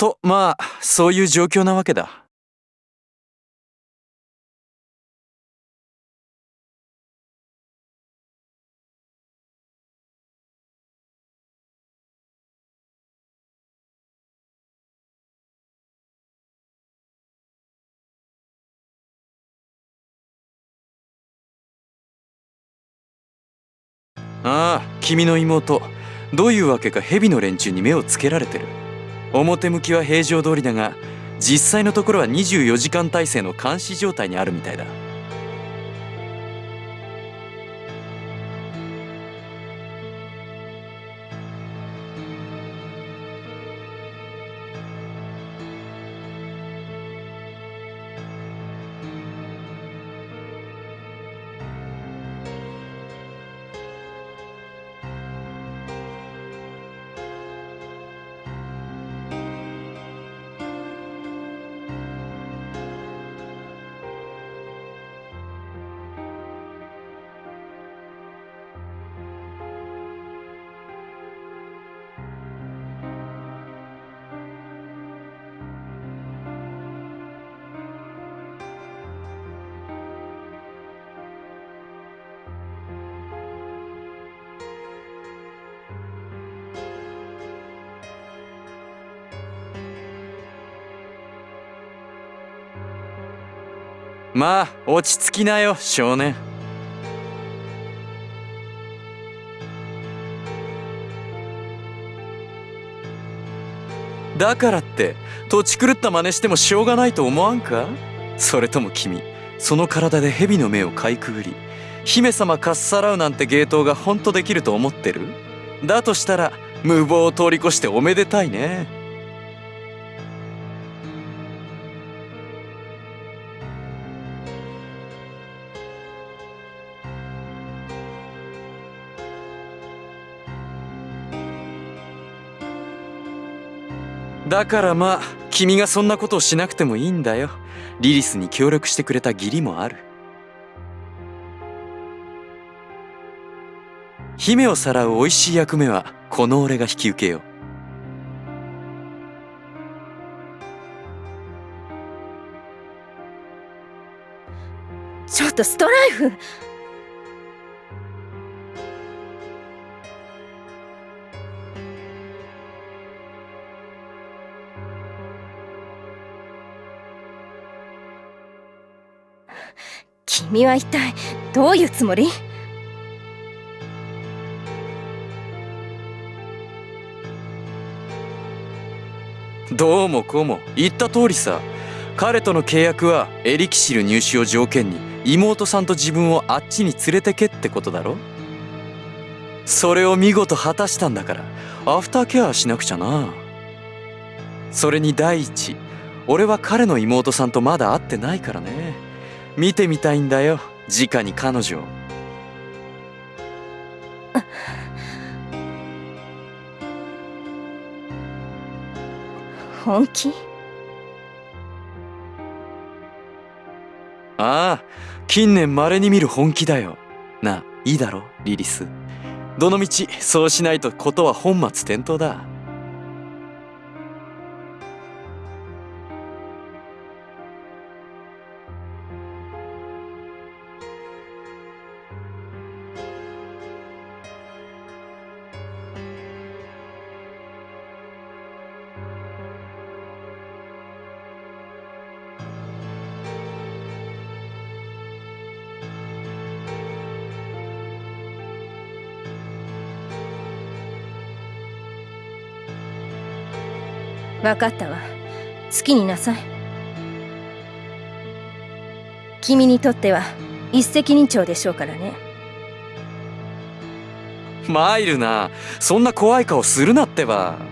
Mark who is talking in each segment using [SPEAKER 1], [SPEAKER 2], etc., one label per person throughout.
[SPEAKER 1] とまあそういう状況なわけだ。ああ君の妹。どういうわけか蛇の連中に目をつけられてる。表向きは平常通りだが実際のところは24時間体制の監視状態にあるみたいだ。まあ落ち着きなよ少年。だからって土地狂った真似してもしょうがないと思わんか？それとも君その体で蛇の目をかいくぐり姫様かっさらうなんて芸当が本当できると思ってる？だとしたら無謀を通り越しておめでたいね。だからまあ君がそんなことをしなくてもいいんだよ。リリスに協力してくれた義理もある。姫をさらう美味しい役目はこの俺が引き受けよう。
[SPEAKER 2] ちょっとストライフ。君は一体どういうつもり？
[SPEAKER 1] どうもこうも言った通りさ。彼との契約はエリキシル入手を条件に妹さんと自分をあっちに連れてけってことだろ？それを見事果たしたんだからアフターケアしなくちゃな。それに第一俺は彼の妹さんとまだ会ってないからね。見てみたいんだよ。直に彼女
[SPEAKER 2] 本気？
[SPEAKER 1] ああ近年稀に見る本気だよ。ないいだろリリス。どのみちそうしないとことは本末転倒だ
[SPEAKER 2] 分かったわ。好きになさい。君にとっては一石二鳥でしょうからね。
[SPEAKER 1] マイルなそんな怖い顔するなってば。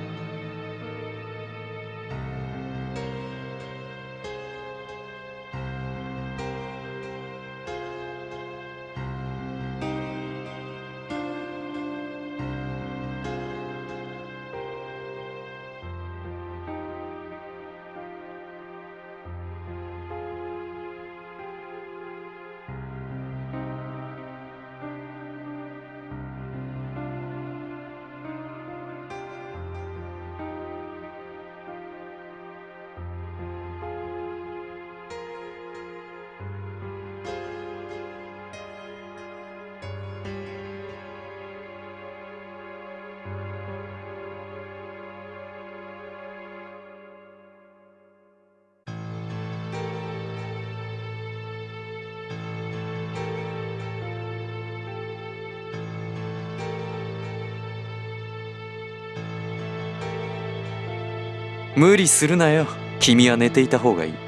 [SPEAKER 1] 無理するなよ。君は寝ていた方がいい。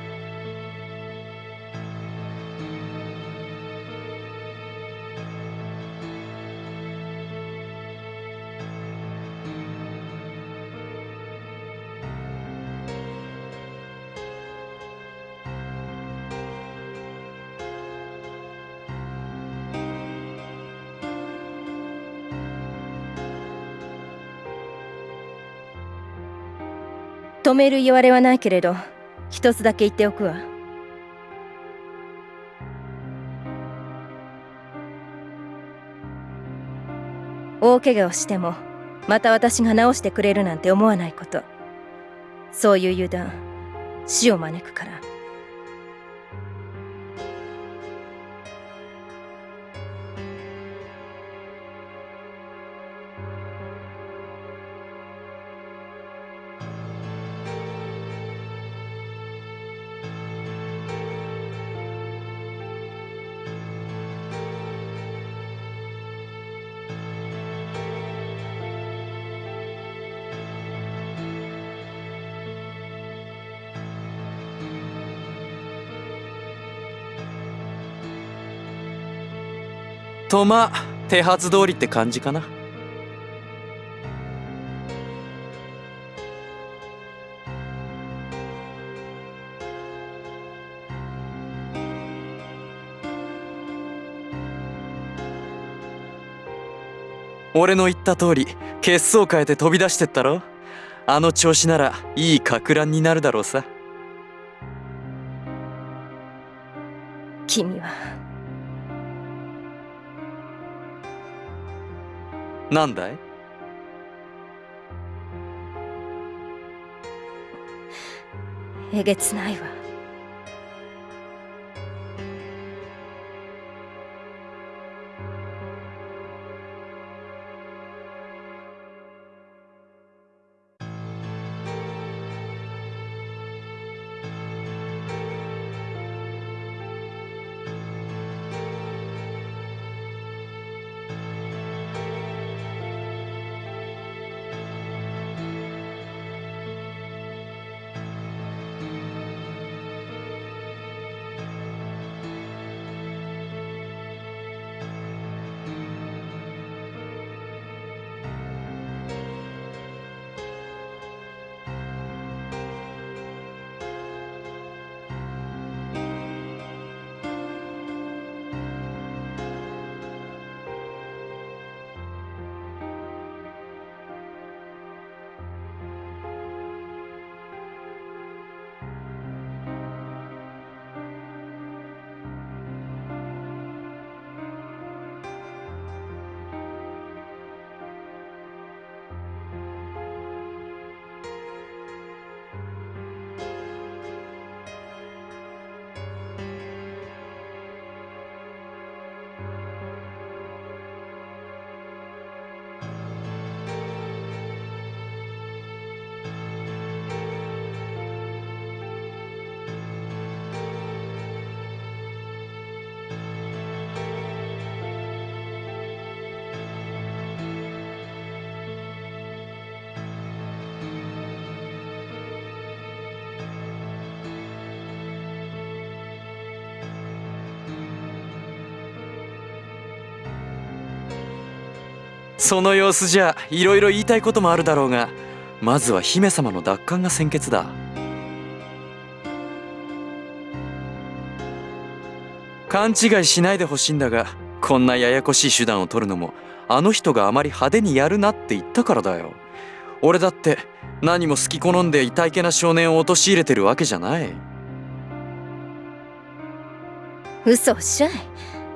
[SPEAKER 2] 止める言われはないけれど一つだけ言っておくわ。大怪我をしてもまた私が治してくれるなんて思わないこと。そういう油断死を招くから。
[SPEAKER 1] とまあ手はず通りって感じかな。俺の言った通り血相変えて飛び出してったろ。あの調子ならいいか乱になるだろうさ。
[SPEAKER 2] 君は
[SPEAKER 1] なんだい？
[SPEAKER 2] えげつないわ。
[SPEAKER 1] その様子じゃいろいろ言いたいこともあるだろうがまずは姫様の奪還が先決だ。勘違いしないでほしいんだがこんなややこしい手段を取るのもあの人があまり派手にやるなって言ったからだよ。俺だって何も好き好んで痛いけな少年を陥れてるわけじゃない。
[SPEAKER 2] 嘘おっしゃい。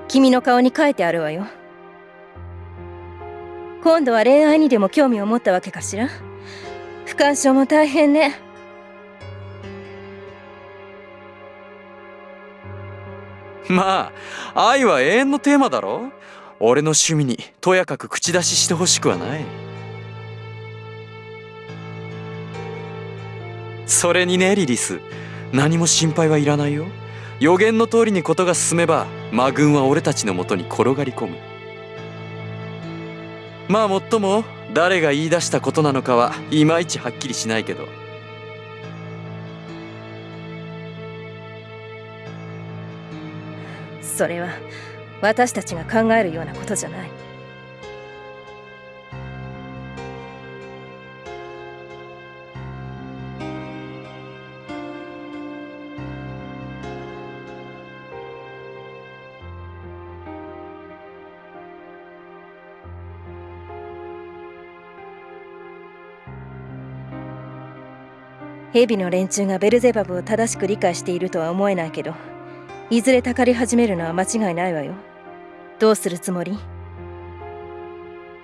[SPEAKER 2] 君の顔に書いてあるわよ。今度は恋愛にでも興味を持ったわけかしら？不干渉も大変ね。
[SPEAKER 1] まあ愛は永遠のテーマだろ？俺の趣味にとやかく口出ししてほしくはない。それにねリリス。何も心配はいらないよ。予言の通りにことが進めば魔軍は俺たちのもとに転がり込む。まあもっとも誰が言い出したことなのかはいまいちはっきりしないけど。
[SPEAKER 2] それは私たちが考えるようなことじゃない。ヘビの連中がベルゼバブを正しく理解しているとは思えないけどいずれたかり始めるのは間違いないわよ。どうするつもり？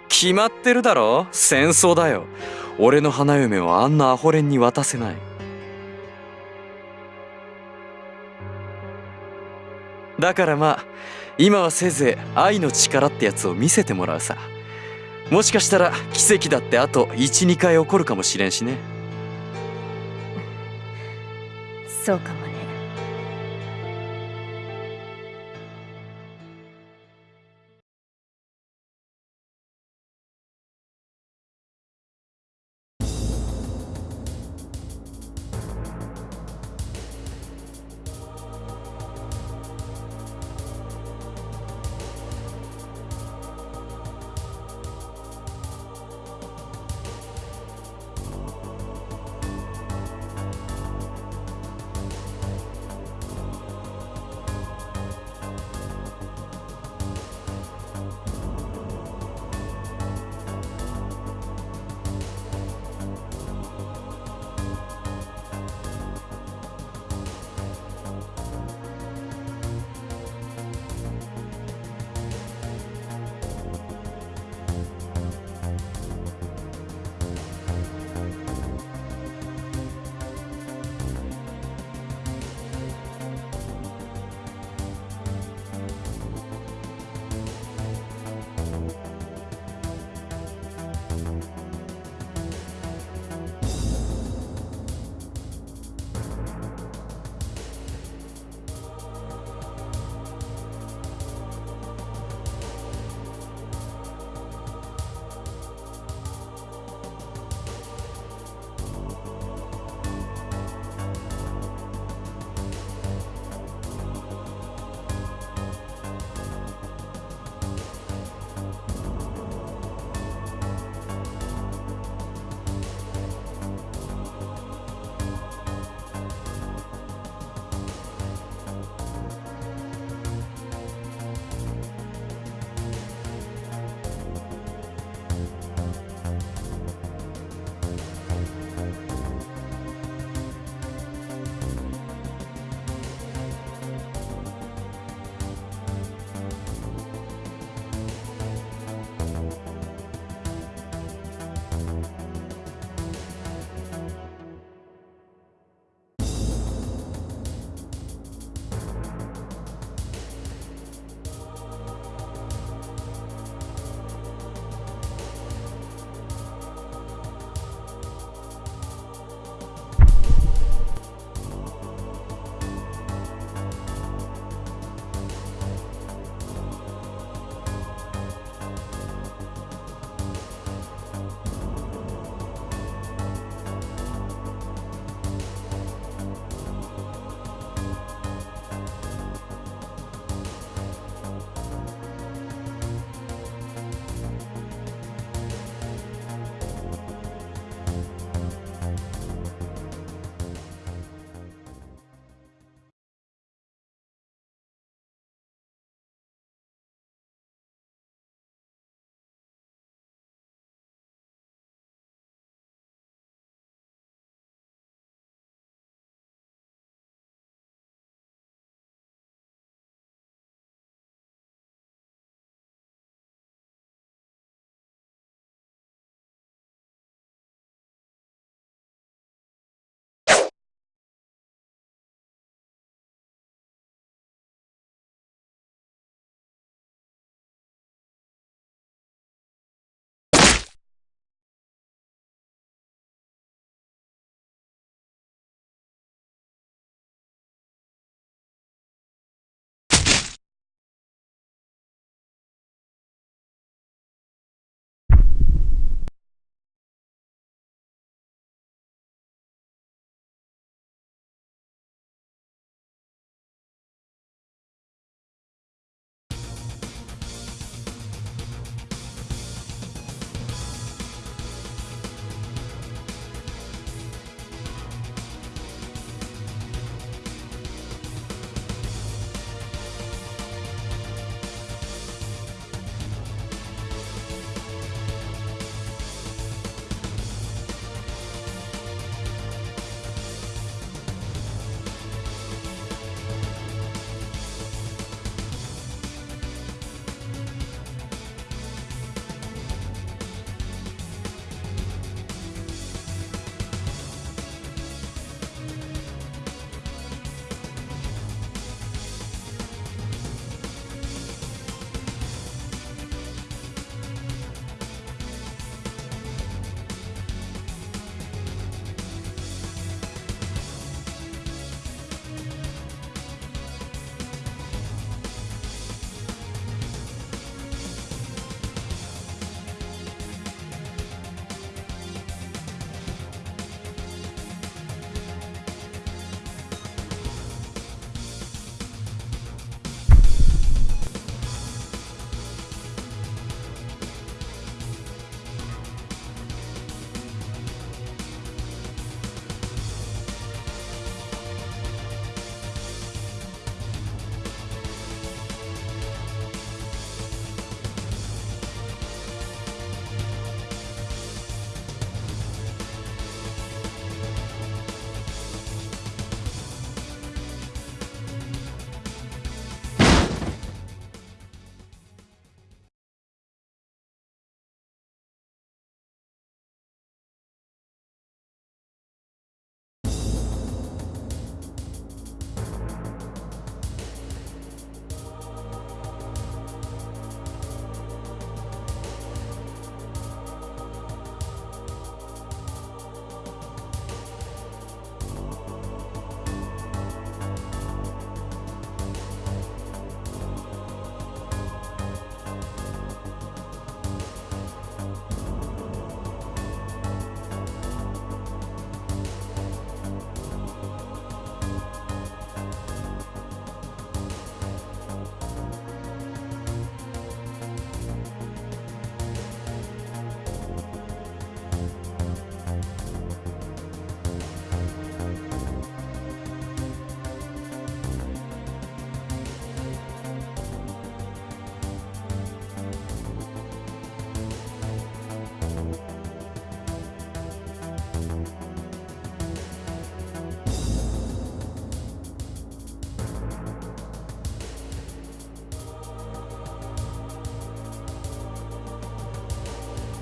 [SPEAKER 1] 決まってるだろ？戦争だよ。俺の花嫁をあんなアホレンに渡せない。だからまあ今はせいぜい愛の力ってやつを見せてもらうさ。もしかしたら奇跡だってあと12回起こるかもしれんしね。
[SPEAKER 2] そうかも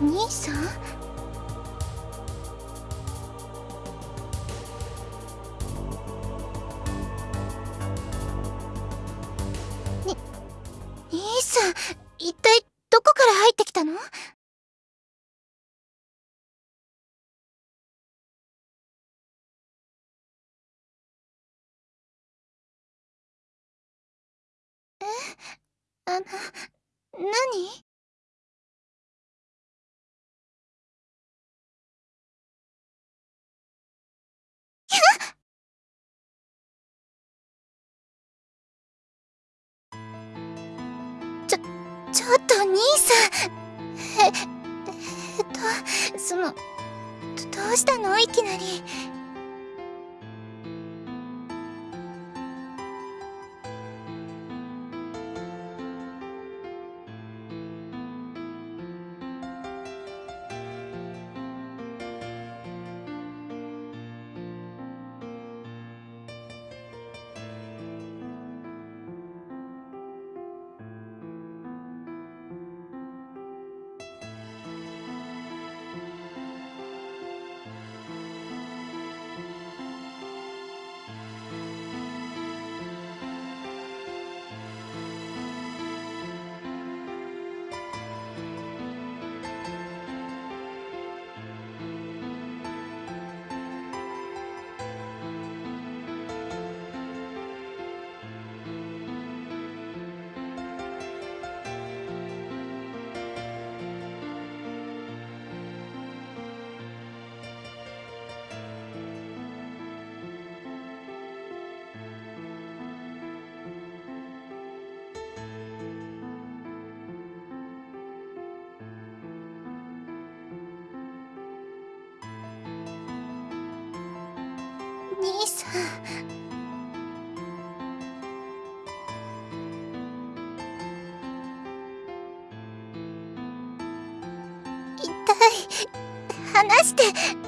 [SPEAKER 3] 兄さん？に兄さん一体どこから入ってきたの？えあの何？ちょっと兄さん。え、えっと、その、どどうしたの？いきなり。離して。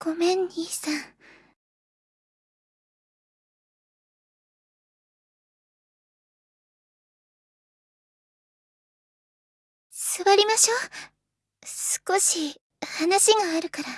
[SPEAKER 3] ごめん、兄さん。座りましょう。少し話があるから。